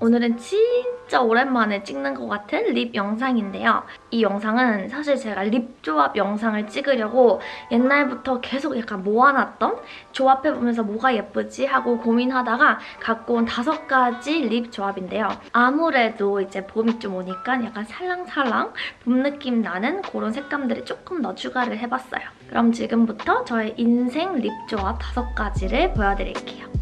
오늘은 진짜 오랜만에 찍는 것 같은 lip 영상인데요. 이 영상은 사실 제가 lip 조합 영상을 찍으려고 옛날부터 계속 약간 모아놨던 조합해보면서 뭐가 예쁘지 하고 고민하다가 갖고 온 다섯 가지 lip 조합인데요. 아무래도 이제 봄이 좀 오니까 약간 살랑살랑 봄 느낌 나는 그런 색감들을 조금 더 추가를 해봤어요. 그럼 지금부터 저의 인생 lip 조합 다섯 가지를 보여드릴게요.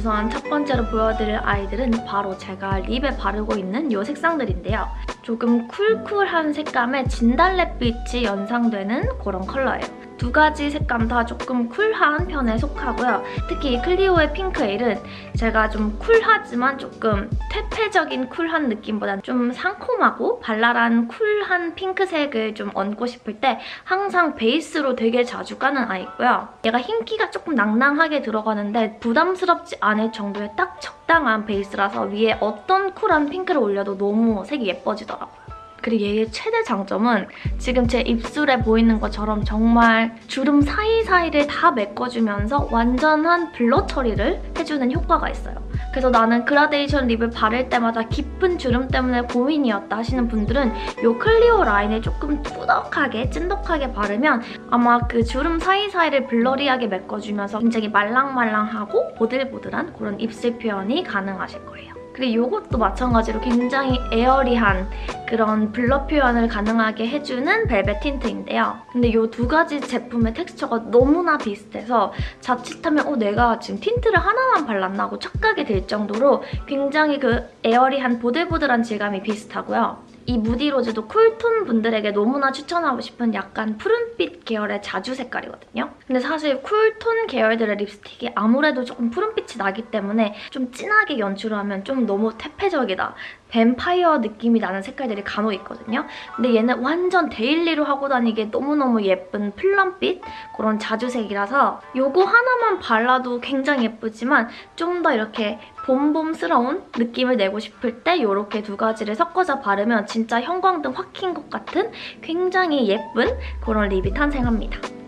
우선 첫 번째로 보여드릴 아이들은 바로 제가 립에 바르고 있는 이 색상들인데요. 조금 쿨쿨한 색감에 진달래빛이 연상되는 그런 컬러예요. 두 가지 색감 다 조금 쿨한 편에 속하고요. 특히 이 클리오의 핑크에일은 제가 좀 쿨하지만 조금 퇴폐적인 쿨한 느낌보다는 좀 상콤하고 발랄한 쿨한 핑크색을 좀 얹고 싶을 때 항상 베이스로 되게 자주 까는 아이고요. 얘가 흰기가 조금 낭낭하게 들어가는데 부담스럽지 않을 정도의 딱 적당한 베이스라서 위에 어떤 쿨한 핑크를 올려도 너무 색이 예뻐지더라고요. 그리고 얘의 최대 장점은 지금 제 입술에 보이는 것처럼 정말 주름 사이사이를 다 메꿔주면서 완전한 blur 처리를 해주는 효과가 있어요. 그래서 나는 그라데이션 lip을 바를 때마다 깊은 주름 때문에 고민이었다 하시는 분들은 이 클리오 라인을 조금 꾸덕하게 찐덕하게 바르면 아마 그 주름 사이사이를 blurry하게 메꿔주면서 굉장히 말랑말랑하고 보들보들한 그런 입술 표현이 가능하실 거예요. 그리고 이것도 마찬가지로 굉장히 airy한 그런 blur 표현을 가능하게 해주는 벨벳 tint인데요. 근데 이 두 가지 제품의 텍스처가 너무나 비슷해서 자칫하면 어 내가 지금 tint를 하나만 발랐나 하고 착각이 될 정도로 굉장히 그 airy한 보들보들한 질감이 비슷하고요. 이 무디 로즈도 cool tone 분들에게 너무나 추천하고 싶은 약간 푸른빛 계열의 자주 색깔이거든요. 근데 사실 cool tone 계열들의 립스틱이 아무래도 조금 푸른빛이 나기 때문에 좀 진하게 연출을 하면 좀 너무 퇴폐적이다. 뱀파이어 느낌이 나는 색깔들이 간혹 있거든요. 근데 얘는 완전 daily로 하고 다니기에 너무너무 예쁜 plum빛 그런 자주색이라서 이거 하나만 발라도 굉장히 예쁘지만 좀 더 이렇게 봄봄스러운 느낌을 내고 싶을 때 이렇게 두 가지를 섞어서 바르면 진짜 형광등 확 킨 것 같은 굉장히 예쁜 그런 lip이 탄생합니다.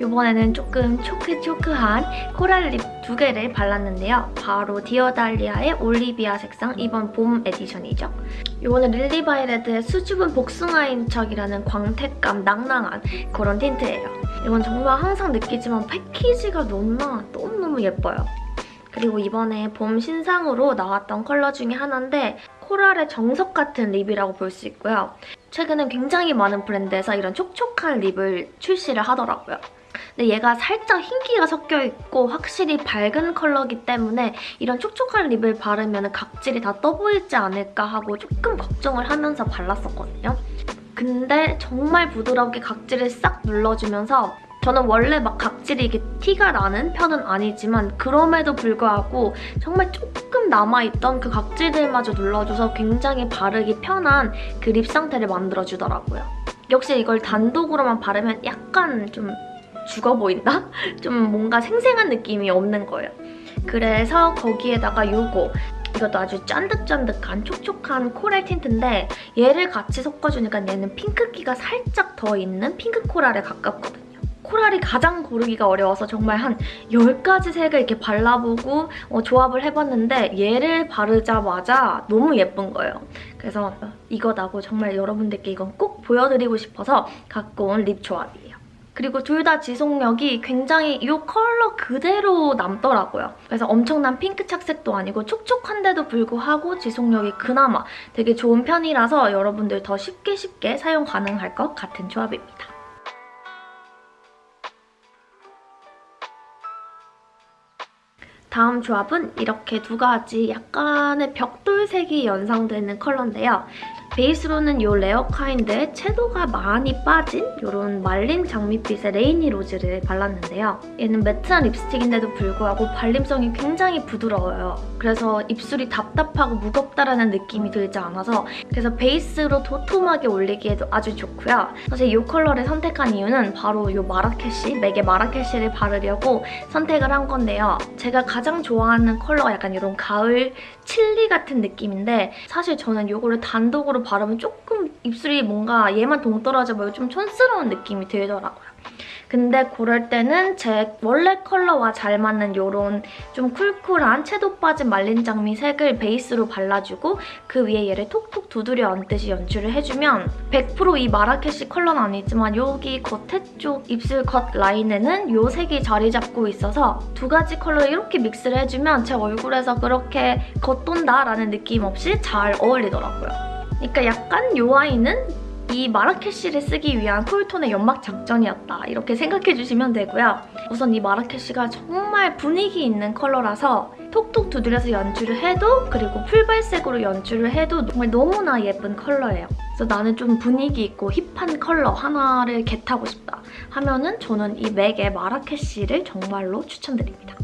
이번에는 조금 촉촉한 coral lip 두 개를 발랐는데요. 바로 디어달리아의 올리비아 색상 이번 봄 에디션이죠. 이거는 릴리바이레드의 수줍은 복숭아 인척이라는 광택감 낭낭한 그런 tint예요. 이건 정말 항상 느끼지만 패키지가 너무나 너무너무 예뻐요. 그리고 이번에 봄 신상으로 나왔던 컬러 중에 하나인데 coral의 정석 같은 lip이라고 볼 수 있고요. 최근엔 굉장히 많은 브랜드에서 이런 촉촉한 립을 출시를 하더라고요. 근데 얘가 살짝 흰기가 섞여있고 확실히 밝은 컬러기 때문에 이런 촉촉한 립을 바르면 각질이 다 떠보이지 않을까 하고 조금 걱정을 하면서 발랐었거든요. 근데 정말 부드럽게 각질을 싹 눌러주면서 저는 원래 막 각질이 이게 티가 나는 편은 아니지만 그럼에도 불구하고 정말 조금 남아있던 그 각질들마저 눌러줘서 굉장히 바르기 편한 그 립 상태를 만들어주더라고요. 역시 이걸 단독으로만 바르면 약간 좀 죽어 보인다? 좀 뭔가 생생한 느낌이 없는 거예요. 그래서 거기에다가 이거 이것도 아주 쫀득쫀득한 촉촉한 코랄 틴트인데 얘를 같이 섞어주니까 얘는 핑크기가 살짝 더 있는 핑크 코랄에 가깝거든요. 코랄이 가장 고르기가 어려워서 정말 한 10가지 색을 이렇게 발라보고 어, 조합을 해봤는데 얘를 바르자마자 너무 예쁜 거예요. 그래서 이거다고 정말 여러분들께 이건 꼭 보여드리고 싶어서 갖고 온 립 조합이에요. 그리고 둘 다 지속력이 굉장히 이 컬러 그대로 남더라고요. 그래서 엄청난 핑크 착색도 아니고 촉촉한데도 불구하고 지속력이 그나마 되게 좋은 편이라서 여러분들 더 쉽게 쉽게 사용 가능할 것 같은 조합입니다. 다음 조합은 이렇게 두 가지 약간의 벽돌색이 연상되는 컬러인데요. 베이스로는 이 레어 카인드의 채도가 많이 빠진 이런 말린 장밋빛의 레이니 로즈를 발랐는데요. 얘는 matte한 립스틱인데도 불구하고 발림성이 굉장히 부드러워요. 그래서 입술이 답답하고 무겁다라는 느낌이 들지 않아서 그래서 베이스로 도톰하게 올리기에도 아주 좋고요. 사실 이 컬러를 선택한 이유는 바로 이 마라케시, 맥의 마라케시를 바르려고 선택을 한 건데요. 제가 가장 좋아하는 컬러가 약간 이런 가을 칠리 같은 느낌인데 사실 저는 이거를 단독으로 바르면 조금 입술이 뭔가 얘만 동떨어져 보이고 좀 촌스러운 느낌이 들더라고요. 근데 그럴 때는 제 원래 컬러와 잘 맞는 이런 좀 cool cool한 채도 빠진 말린 장미 색을 베이스로 발라주고 그 위에 얘를 톡톡 두드려 얹듯이 연출을 해주면 100%이 마라케시 컬러는 아니지만 여기 겉에 쪽 입술 겉 라인에는 이 색이 자리 잡고 있어서 두 가지 컬러를 이렇게 믹스를 해주면 제 얼굴에서 그렇게 겉돈다라는 느낌 없이 잘 어울리더라고요. 그러니까 약간 이 아이는 이 마라케시를 쓰기 위한 쿨톤의 연막 장전이었다 이렇게 생각해주시면 되고요. 우선 이 마라케시가 정말 분위기 있는 컬러라서 톡톡 두드려서 연출을 해도 그리고 풀발색으로 연출을 해도 정말 너무나 예쁜 컬러예요. 그래서 나는 좀 분위기 있고 힙한 컬러 하나를 겟하고 싶다 하면은 저는 이 맥의 마라케시를 정말로 추천드립니다.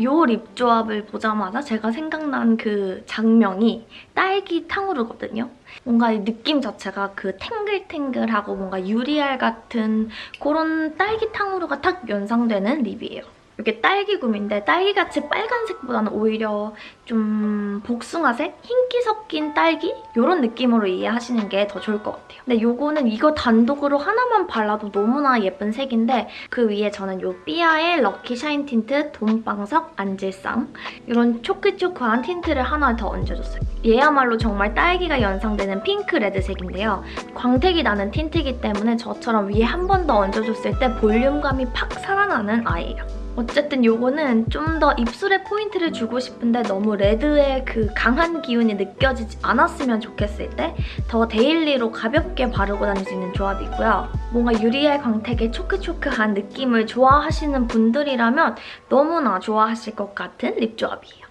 이 lip 조합을 보자마자 제가 생각난 그 장면이 딸기 탕후루거든요. 뭔가 이 느낌 자체가 그 탱글탱글하고 뭔가 유리알 같은 그런 딸기 탕후루가 딱 연상되는 lip이에요. 이게 딸기금인데 딸기같이 빨간색보다는 오히려 좀 복숭아색? 흰기 섞인 딸기? 이런 느낌으로 이해하시는 게 더 좋을 것 같아요. 근데 이거는 이거 단독으로 하나만 발라도 너무나 예쁜 색인데 그 위에 저는 이 삐아의 럭키 샤인 틴트 돈방석 앉을상 이런 촉촉한 틴트를 하나 더 얹어줬어요. 얘야말로 정말 딸기가 연상되는 핑크 레드색인데요. 광택이 나는 틴트이기 때문에 저처럼 위에 한 번 더 얹어줬을 때 볼륨감이 팍 살아나는 아이예요. 어쨌든 이거는 좀 더 입술에 포인트를 주고 싶은데 너무 레드의 그 강한 기운이 느껴지지 않았으면 좋겠을 때 더 daily로 가볍게 바르고 다닐 수 있는 조합이고요. 뭔가 유리알 광택의 촉촉한 느낌을 좋아하시는 분들이라면 너무나 좋아하실 것 같은 lip 조합이에요.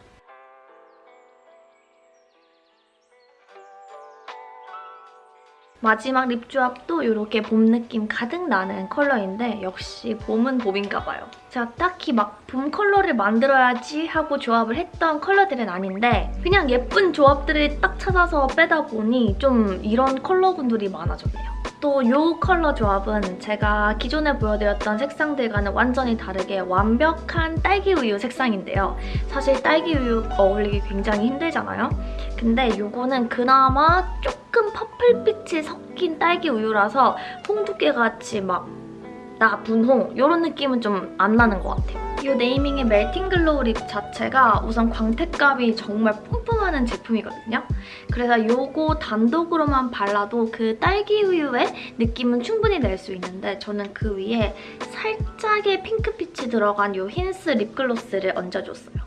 마지막 lip 조합도 이렇게 봄 느낌 가득 나는 컬러인데 역시 봄은 봄인가 봐요. 제가 딱히 막 봄 컬러를 만들어야지 하고 조합을 했던 컬러들은 아닌데 그냥 예쁜 조합들을 딱 찾아서 빼다 보니 좀 이런 컬러군들이 많아졌네요. 또 이 컬러 조합은 제가 기존에 보여드렸던 색상들과는 완전히 다르게 완벽한 딸기 우유 색상인데요. 사실 딸기 우유 어울리기 굉장히 힘들잖아요. 근데 이거는 그나마 조금 purple빛이 섞인 딸기 우유라서 홍두깨같이 막 나 분홍 이런 느낌은 좀 안 나는 것 같아요. 이 Naming의 Melting Glow Lip 자체가 우선 광택감이 정말 뿜뿜하는 제품이거든요. 그래서 이거 단독으로만 발라도 그 딸기 우유의 느낌은 충분히 낼 수 있는데 저는 그 위에 살짝의 핑크빛이 들어간 이 힌스 립글로스를 얹어줬어요.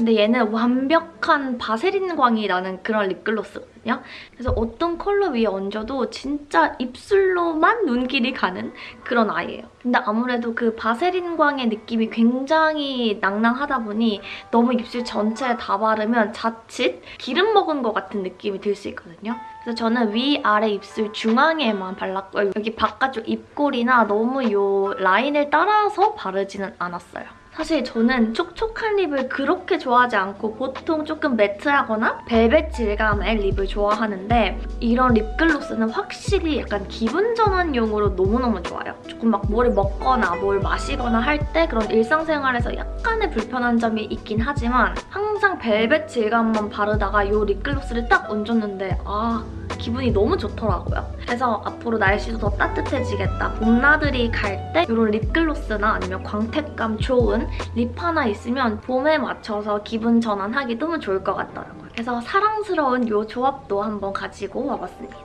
근데 얘는 완벽한 바세린 광이 나는 그런 립글로스거든요. 그래서 어떤 컬러 위에 얹어도 진짜 입술로만 눈길이 가는 그런 아이예요. 근데 아무래도 그 바세린 광의 느낌이 굉장히 낭낭하다 보니 너무 입술 전체에 다 바르면 자칫 기름 먹은 것 같은 느낌이 들 수 있거든요. 그래서 저는 위아래 입술 중앙에만 발랐고 여기 바깥쪽 입꼬리나 너무 이 라인을 따라서 바르지는 않았어요. 사실 저는 촉촉한 립을 그렇게 좋아하지 않고 보통 조금 매트하거나 벨벳 질감의 립을 좋아하는데 이런 립글로스는 확실히 약간 기분 전환용으로 너무너무 좋아요. 조금 막 뭐를 먹거나 뭘 마시거나 할 때 그런 일상생활에서 약간의 불편한 점이 있긴 하지만 항상 벨벳 질감만 바르다가 이 립글로스를 딱 얹었는데 아 기분이 너무 좋더라고요. 그래서 앞으로 날씨도 더 따뜻해지겠다. 봄나들이 갈 때 이런 립글로스나 아니면 광택감 좋은 립 하나 있으면 봄에 맞춰서 기분 전환하기 너무 좋을 것 같더라고요. 그래서 사랑스러운 이 조합도 한번 가지고 와봤습니다.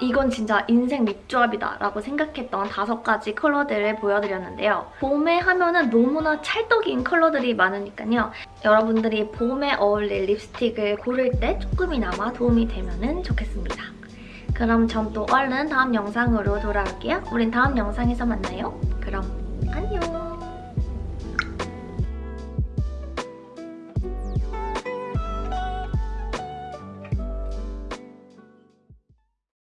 이건 진짜 인생 립 조합이다 라고 생각했던 다섯 가지 컬러들을 보여드렸는데요. 봄에 하면 은 너무나 찰떡인 컬러들이 많으니까요. 여러분들이 봄에 어울릴 립스틱을 고를 때 조금이나마 도움이 되면 좋겠습니다. 그럼 전 또 얼른 다음 영상으로 돌아올게요. 우린 다음 영상에서 만나요. 그럼 안녕.